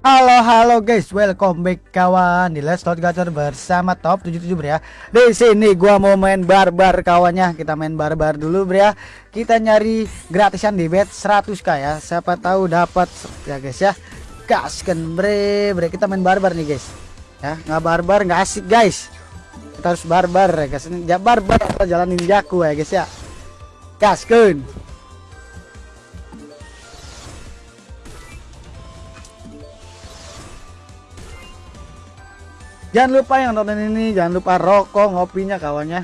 Halo halo guys, welcome back kawan di Let's Talk Gacor bersama Top 77 Bro ya. Di sini gua mau main barbar kawannya. Kita main barbar dulu Bro ya. Kita nyari gratisan di bet 100k ya. Siapa tahu dapat ya guys ya. Gaskan bre, bre kita main barbar nih guys. Ya, nggak barbar nggak asik guys. Kita harus barbar ya guys. Ya barbar atau jalan ninjaku ya guys ya. Gaskan. Jangan lupa yang nonton ini jangan lupa rokok ngopinya kawannya.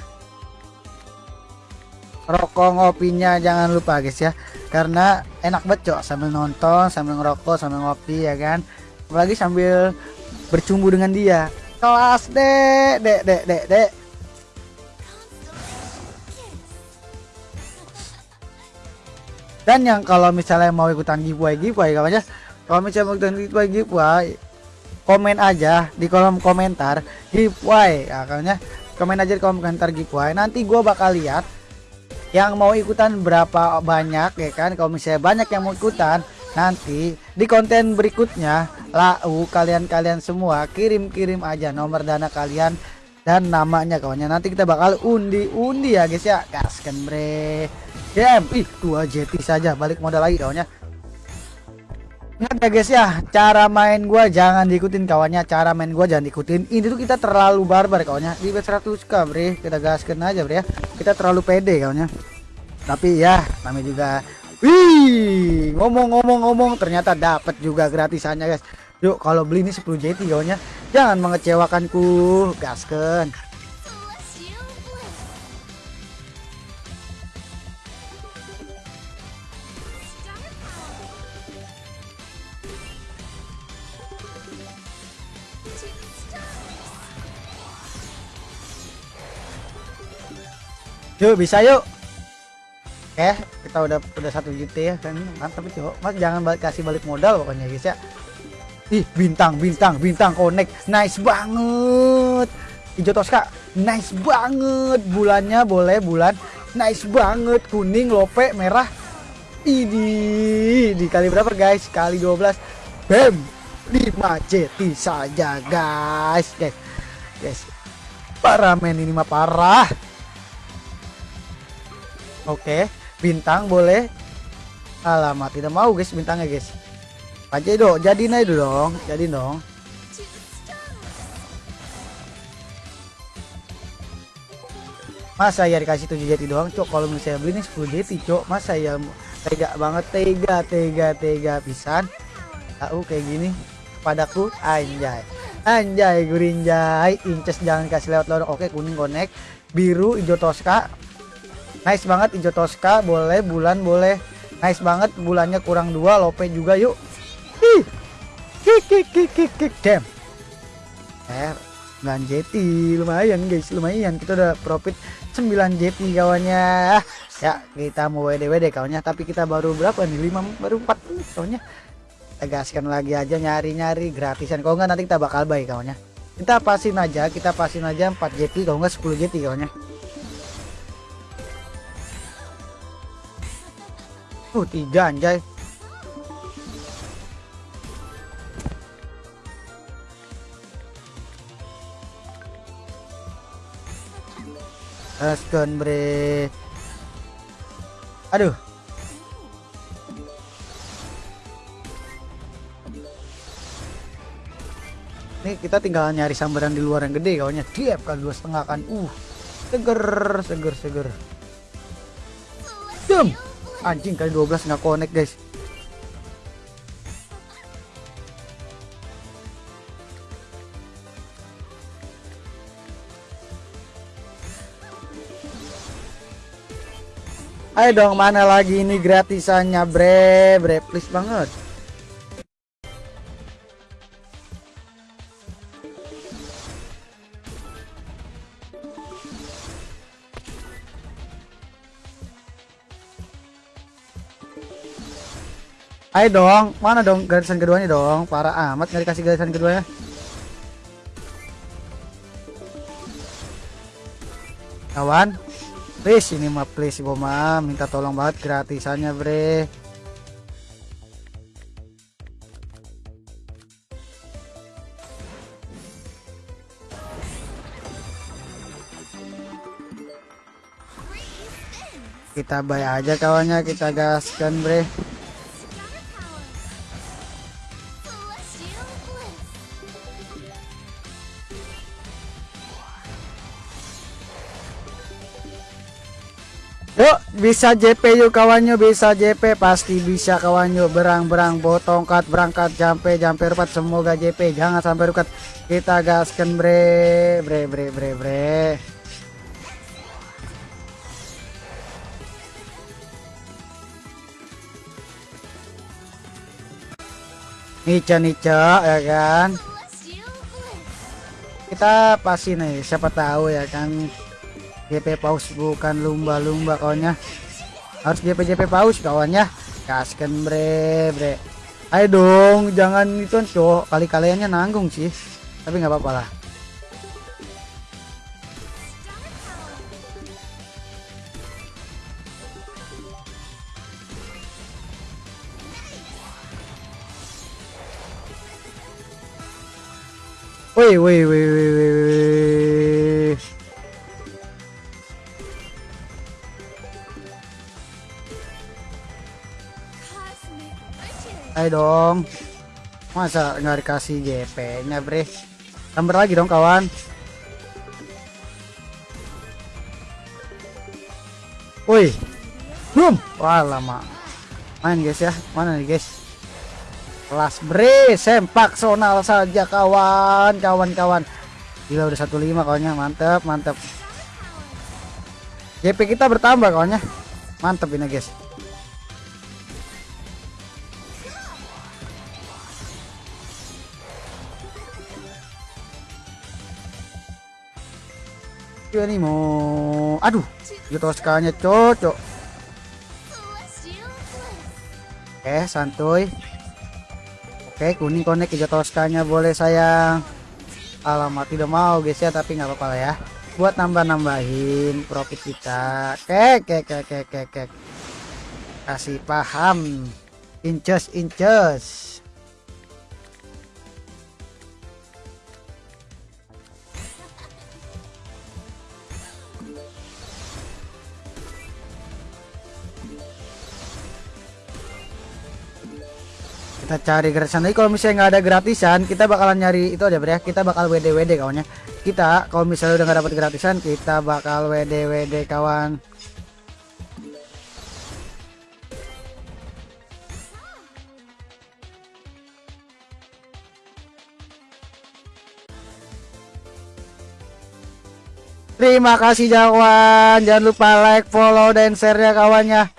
Rokok ngopinya jangan lupa guys ya. Karena enak banget cok sambil nonton, sambil ngerokok, sambil ngopi ya kan. Apalagi sambil bercumbu dengan dia. Kelas dek, dek, dek, dek, dek. Dan yang kalau misalnya mau ikutan giveaway giveaway kawannya, kalau misalnya mau ikutan giveaway giveaway komen aja di kolom komentar giveaway. Ya, makanya komen aja di kolom komentar giveaway. Nanti gue bakal lihat yang mau ikutan berapa banyak ya kan? Kalau misalnya banyak yang mau ikutan nanti di konten berikutnya lau kalian-kalian semua kirim-kirim aja nomor dana kalian dan namanya kawannya. Nanti kita bakal undi-undi ya guys ya. Gaskan bre. Game. Ih dua jeti saja balik modal lagi kawannya Ingat ya guys ya, cara main gua jangan diikutin kawannya, cara main gua jangan diikutin. Ini tuh kita terlalu barbar kawannya. Di bet 100k, Bre. Kita gaskan aja, Bre ya. Kita terlalu pede kawannya. Tapi ya, namanya juga Wih, ngomong-ngomong-ngomong ternyata dapat juga gratisannya, guys. Yuk, kalau beli ini 10 JT kawannya, jangan mengecewakanku. Gaskan. Yuk bisa yuk. Oke, kita udah udah satu JT ya kan mantap itu. Mas jangan balik kasih balik modal pokoknya guys ya. Ih, bintang, bintang, bintang connect. Nice banget. Hijau Tosca, nice banget. Bulannya boleh bulan. Nice banget. Kuning, lope, merah. Ini dikali berapa guys? Kali 12. Bam. 5 JT saja guys. Guys. Guys. Parah men ini mah parah. Oke, bintang boleh. Alamat tidak mau guys bintangnya guys. Aja dong, jadi naik dong, jadi dong. Masa ya dikasih 7 jeti doang, cok. Kalau misalnya beli ini 10 jeti, cok. Masa ya tega banget, tega, tega, tega pisan. Tahu kayak gini padaku anjay. Anjay gurinjay, inces jangan kasih lewat lorong. Oke, kuning connect, biru hijau Tosca, nice banget hijau Tosca. Boleh bulan boleh. Nice banget bulannya kurang dua. Lope juga yuk. Kik kik kik kik damn. Eh 9 JT lumayan guys lumayan. Kita udah profit 9 JT kawannya ya kita mau WD WD kawannya tapi kita baru berapa nih? 5 baru 4 menit kawannya kita gaskan lagi aja nyari-nyari gratisan. Kalau enggak nanti kita bakal buy kawannya kita pasin aja kita pasin aja 4 JT kalau enggak 10 JT kawannya Uh, tiga anjay. Gaskan bre. Aduh. Ini kita tinggal nyari sambaran di luar yang gede kawannya. Tiap kali dua setengah kan. Uh, seger, seger, seger. Jum anjing kali 12 nggak connect guys. Ayo dong mana lagi ini gratisannya bre? Bre please banget Ayo dong, mana dong garisan keduanya dong? Para amat nggak dikasih garisan keduanya. Kawan, please ini mah please Boma, minta tolong banget gratisannya bre. Kita bayar aja kawannya, kita gaskan bre. Yuk bisa JP yuk kawannya bisa JP pasti bisa kawannya berang-berang botongkat berangkat jampe jampe rupat. Semoga JP jangan sampai rukat. Kita gaskan bre. Bre bre bre bre. Nica Nica ya kan? Kita pasti nih siapa tahu ya kan GP paus bukan lumba-lumba kawannya harus GP GP paus kawannya kasken bre bre. Ayo dong jangan itu cok. Kali kaliannya nanggung sih. Tapi nggak apa-apa lah. Woi, woi, woi, woi. Ayo dong. Masa nggak dikasih GP-nya, Bre? Tambah lagi dong, kawan. Woi. Boom. Wah, lama. Main, guys ya. Mana nih, guys? Kelas bre, sempak sonal saja kawan, kawan-kawan. Gila udah 15 kawannya, mantep, mantep. GP kita bertambah kawannya. Mantep ini, guys. Ini mau aduh sekalinya cocok. Oke santuy. Oke kuning konek hijau toskanya boleh sayang. Alamat tidak mau guys ya tapi nggak apa-apa ya. Buat nambah-nambahin profit kita. Kek kek kek kek kek kek. Kasih paham. Inches inches kita cari gratisan lagi kalau misalnya nggak ada gratisan kita bakalan nyari itu aja ya kita bakal WD WD kawannya kita kalau misalnya udah nggak dapat gratisan kita bakal WD WD kawan Terima kasih kawan. Jangan lupa like, follow, dan share ya kawannya.